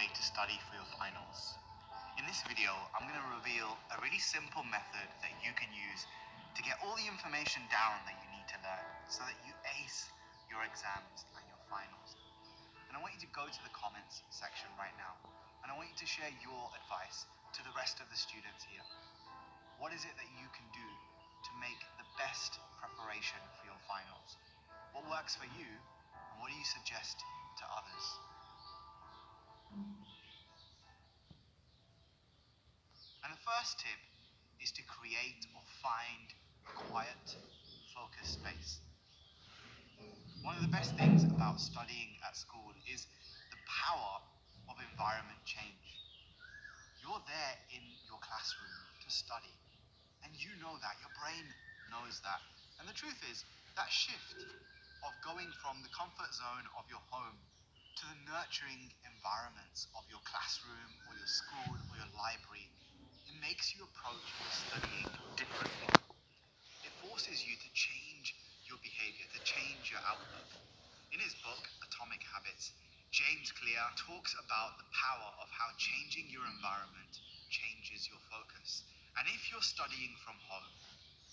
way to study for your finals. In this video, I'm going to reveal a really simple method that you can use to get all the information down that you need to learn so that you ace your exams and your finals. And I want you to go to the comments section right now and I want you to share your advice to the rest of the students here. What is it that you can do to make the best preparation for your finals? What works for you and what do you suggest to others? First tip is to create or find a quiet, focused space. One of the best things about studying at school is the power of environment change. You're there in your classroom to study, and you know that, your brain knows that. And the truth is, that shift of going from the comfort zone of your home to the nurturing environments of your classroom or your school or your library, makes you approach studying differently. It forces you to change your behavior, to change your outlook. In his book, Atomic Habits, James Clear talks about the power of how changing your environment changes your focus. And if you're studying from home,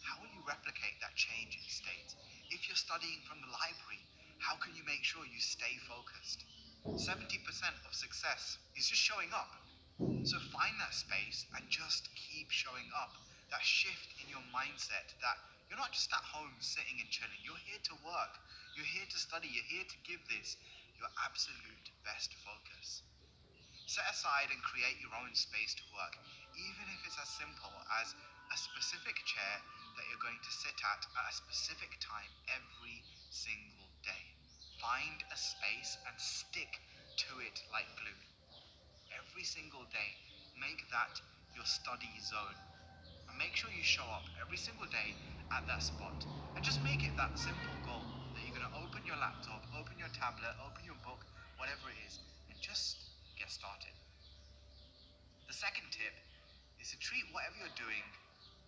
how will you replicate that change in state? If you're studying from the library, how can you make sure you stay focused? 70% of success is just showing up. So find that space and just keep showing up. That shift in your mindset that you're not just at home sitting and chilling. You're here to work. You're here to study. You're here to give this your absolute best focus. Set aside and create your own space to work, even if it's as simple as a specific chair that you're going to sit at at a specific time every single day. Find a space and stick to it like glue. Every single day, make that your study zone. And make sure you show up every single day at that spot. And just make it that simple goal that you're going to open your laptop, open your tablet, open your book, whatever it is, and just get started. The second tip is to treat whatever you're doing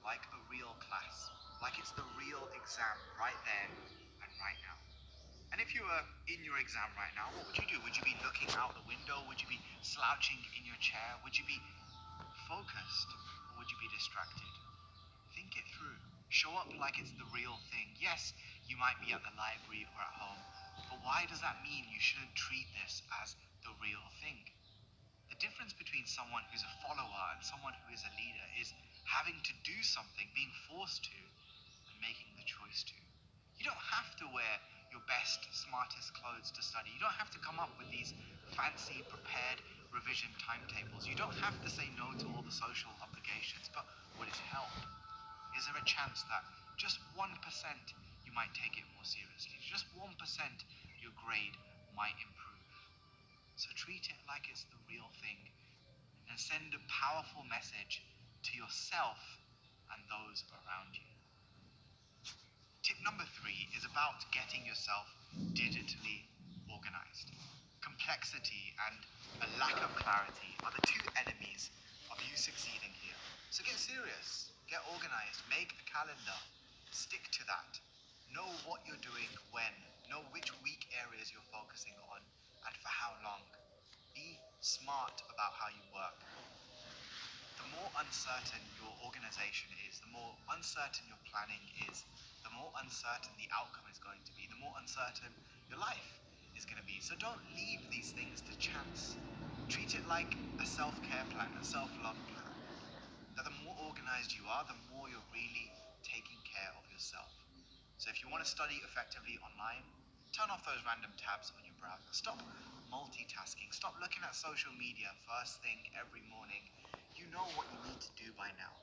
like a real class, like it's the real exam right there and right now. And if you were in your exam right now, what would you do? Would you be looking out the window? Would you be slouching in your chair? Would you be focused or would you be distracted? Think it through. Show up like it's the real thing. Yes, you might be at the library or at home, but why does that mean you shouldn't treat this as the real thing? The difference between someone who's a follower and someone who is a leader is having to do something, being forced to, and making the choice to. You don't have to wear your best, smartest clothes to study. You don't have to come up with these fancy, prepared revision timetables. You don't have to say no to all the social obligations. But would it help? Is there a chance that just 1% you might take it more seriously? Just 1% your grade might improve. So treat it like it's the real thing and send a powerful message to yourself and those around you. Number three is about getting yourself digitally organized. Complexity and a lack of clarity are the two enemies of you succeeding here. So get serious, get organized, make a calendar, stick to that. Know what you're doing when, know which weak areas you're focusing on, and for how long. Be smart about how you work. The more uncertain your organization is, the more uncertain your planning is, uncertain the outcome is going to be, the more uncertain your life is going to be. So don't leave these things to chance. Treat it like a self care plan, a self love plan. That the more organized you are, the more you're really taking care of yourself. So if you want to study effectively online, turn off those random tabs on your browser. Stop multitasking. Stop looking at social media first thing every morning. You know what you need to do by now.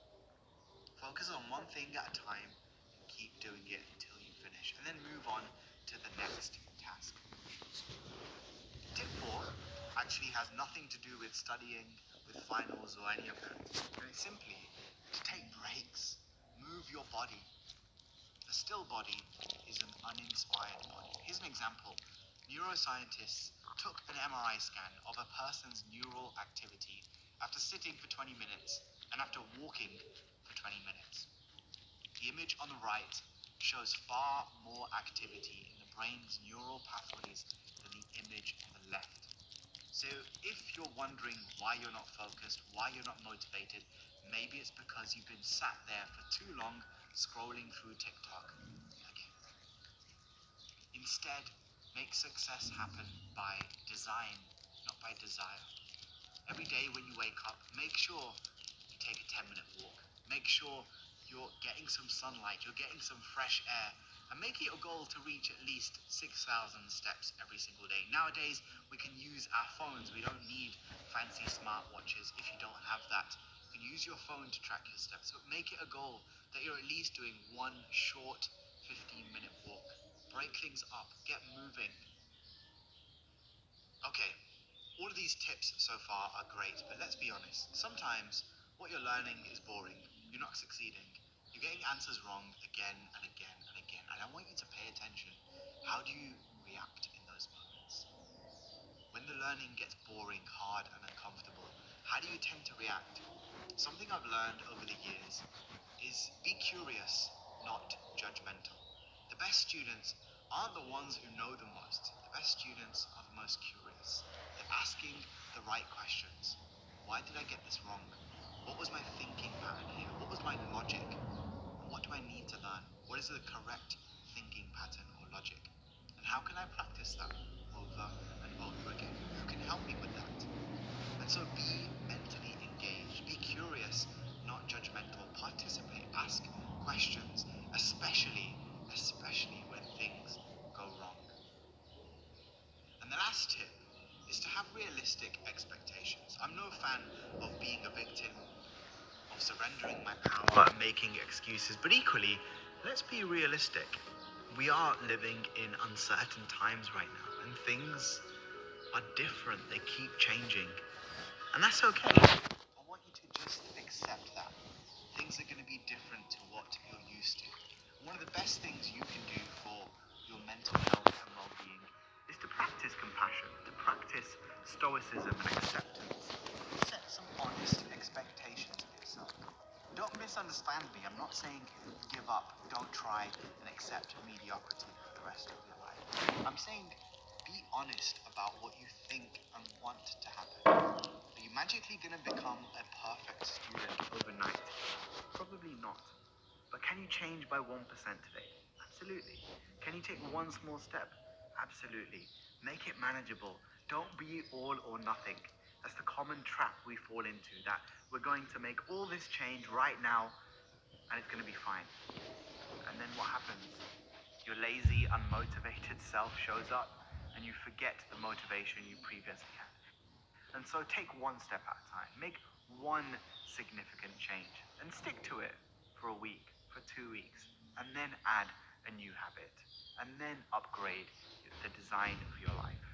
Focus on one thing at a time keep doing it until you finish, and then move on to the next task. Tip four actually has nothing to do with studying, with finals, or any of that. It's simply to take breaks, move your body. A still body is an uninspired body. Here's an example. Neuroscientists took an MRI scan of a person's neural activity after sitting for 20 minutes and after walking for 20 minutes. The image on the right shows far more activity in the brain's neural pathways than the image on the left. So if you're wondering why you're not focused, why you're not motivated, maybe it's because you've been sat there for too long scrolling through TikTok again. Instead, make success happen by design, not by desire. Every day when you wake up, make sure you take a 10 minute walk. Make sure you're getting some sunlight, you're getting some fresh air, and make it a goal to reach at least 6,000 steps every single day. Nowadays, we can use our phones. We don't need fancy smartwatches if you don't have that. You can use your phone to track your steps, but make it a goal that you're at least doing one short 15 minute walk. Break things up, get moving. Okay, all of these tips so far are great, but let's be honest. Sometimes what you're learning is boring. You're not succeeding. You're getting answers wrong again and again and again. And I want you to pay attention. How do you react in those moments? When the learning gets boring, hard, and uncomfortable, how do you tend to react? Something I've learned over the years is be curious, not judgmental. The best students aren't the ones who know the most. The best students are the most curious. They're asking the right questions. Why did I get this wrong? What was my thinking pattern here? What was my logic? What do I need to learn? What is the correct thinking pattern or logic? And how can I practice that over and over again? Realistic expectations. I'm no fan of being a victim of surrendering my power and making excuses. But equally, let's be realistic. We are living in uncertain times right now, and things are different. They keep changing. And that's okay. I want you to just accept that. Things are going to be different to what you're used to. One of the best things you can do for your mental health and well being is to practice compassion, to practice stoicism and acceptance. Set some honest expectations of yourself. don't misunderstand me. I'm not saying give up, don't try, and accept mediocrity for the rest of your life. I'm saying be honest about what you think and want to happen. Are you magically going to become a perfect student overnight? Probably not. But can you change by 1% today? Absolutely. Can you take one small step? Absolutely. Make it manageable. Don't be all or nothing. That's the common trap we fall into that we're going to make all this change right now and it's going to be fine. And then what happens? Your lazy, unmotivated self shows up and you forget the motivation you previously had. And so take one step at a time. Make one significant change and stick to it for a week, for two weeks, and then add a new habit and then upgrade the design of your life.